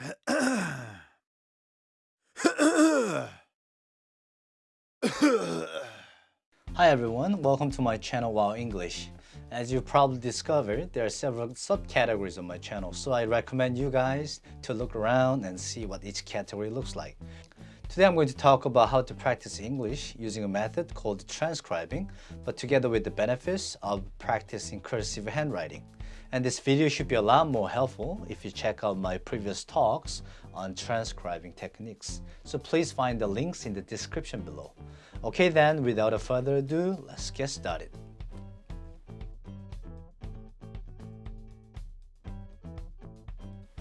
Hi everyone, welcome to my channel Wow English. As you probably discovered, there are several subcategories on my channel, so I recommend you guys to look around and see what each category looks like. Today I'm going to talk about how to practice English using a method called transcribing, but together with the benefits of practicing cursive handwriting. And this video should be a lot more helpful if you check out my previous talks on transcribing techniques. So please find the links in the description below. Okay then, without a further ado, let's get started.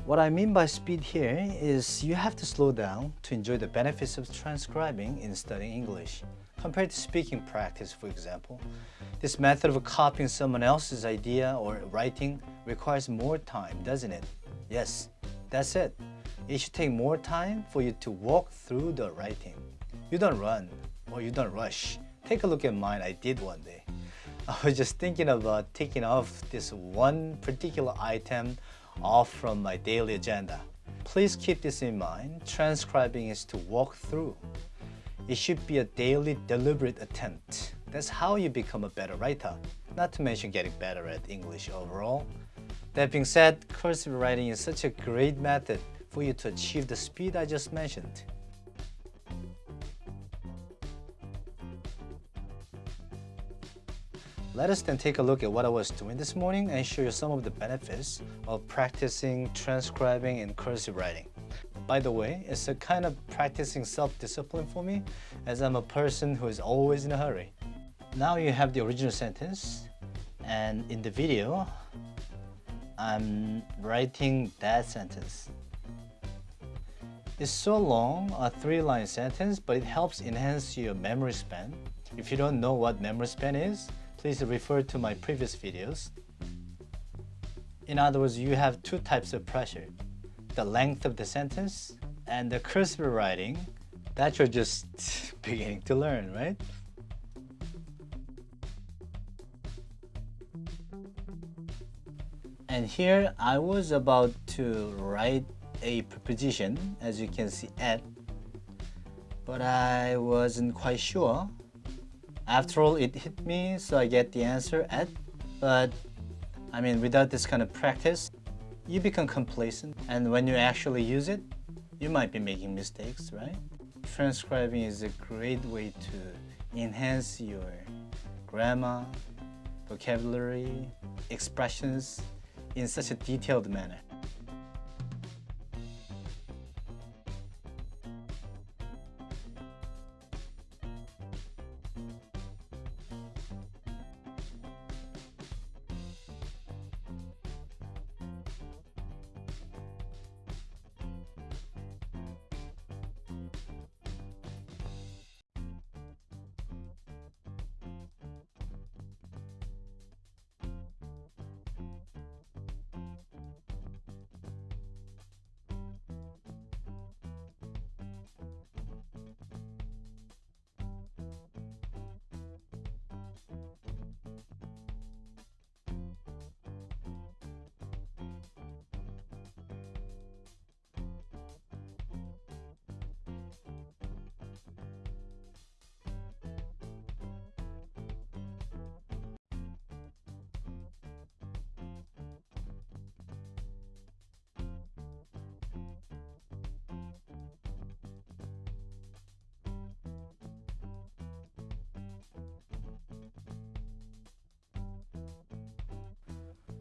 What I mean by speed here is you have to slow down to enjoy the benefits of transcribing in studying English. Compared to speaking practice, for example, this method of copying someone else's idea or writing requires more time, doesn't it? Yes, that's it. It should take more time for you to walk through the writing. You don't run or you don't rush. Take a look at mine I did one day. I was just thinking about taking off this one particular item off from my daily agenda. Please keep this in mind. Transcribing is to walk through. It should be a daily deliberate attempt. That's how you become a better writer, not to mention getting better at English overall. That being said, cursive writing is such a great method for you to achieve the speed I just mentioned. Let us then take a look at what I was doing this morning and show you some of the benefits of practicing transcribing and cursive writing. By the way, it's a kind of practicing self-discipline for me as I'm a person who is always in a hurry. Now you have the original sentence and in the video, I'm writing that sentence. It's so long, a three-line sentence, but it helps enhance your memory span. If you don't know what memory span is, please refer to my previous videos. In other words, you have two types of pressure the length of the sentence and the cursive writing that you're just beginning to learn, right? And here I was about to write a preposition, as you can see at, but I wasn't quite sure. After all, it hit me, so I get the answer at, but I mean, without this kind of practice, you become complacent and when you actually use it, you might be making mistakes, right? Transcribing is a great way to enhance your grammar, vocabulary, expressions in such a detailed manner.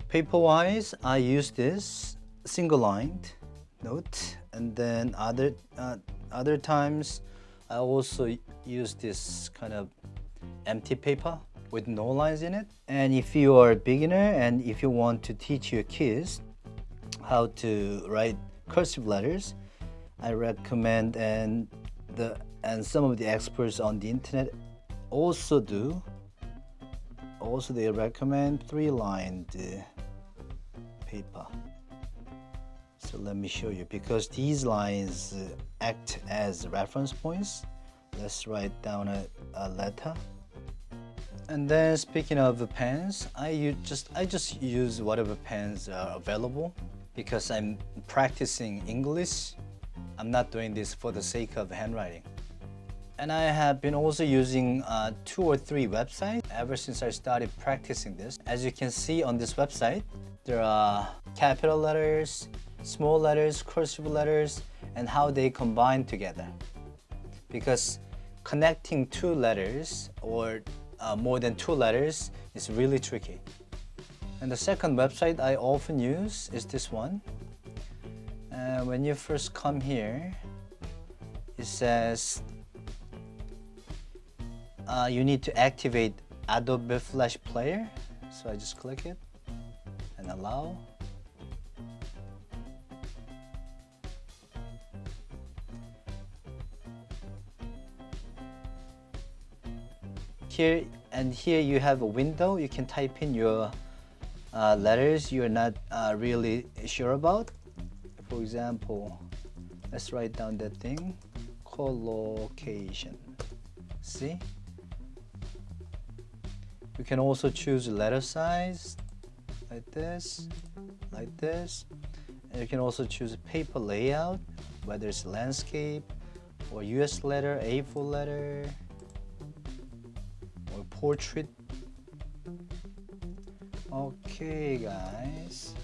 Paper-wise, I use this single-lined note, and then other uh, other times I also use this kind of empty paper with no lines in it. And if you are a beginner and if you want to teach your kids how to write cursive letters, I recommend and the and some of the experts on the internet also do also they recommend three-lined uh, paper so let me show you because these lines uh, act as reference points let's write down a, a letter and then speaking of pens I just I just use whatever pens are available because I'm practicing English. I'm not doing this for the sake of handwriting. And I have been also using uh, two or three websites ever since I started practicing this. As you can see on this website, there are capital letters, small letters, cursive letters, and how they combine together. Because connecting two letters or uh, more than two letters is really tricky. And the second website I often use is this one. Uh, when you first come here, it says uh, you need to activate Adobe Flash Player. So I just click it and allow. Here and here you have a window. You can type in your uh, letters you're not uh, really sure about. For example, let's write down that thing, collocation. See? You can also choose letter size, like this, like this. And you can also choose a paper layout, whether it's landscape, or US letter, A4 letter, or portrait Okay guys,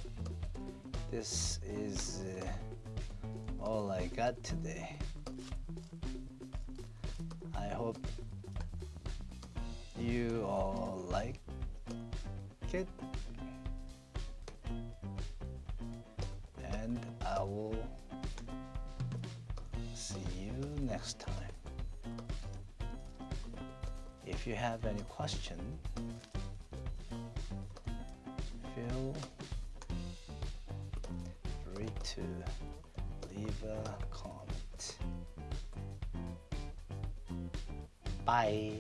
this is uh, all I got today. I hope you all like it will see you next time. If you have any question, feel free to leave a comment. Bye.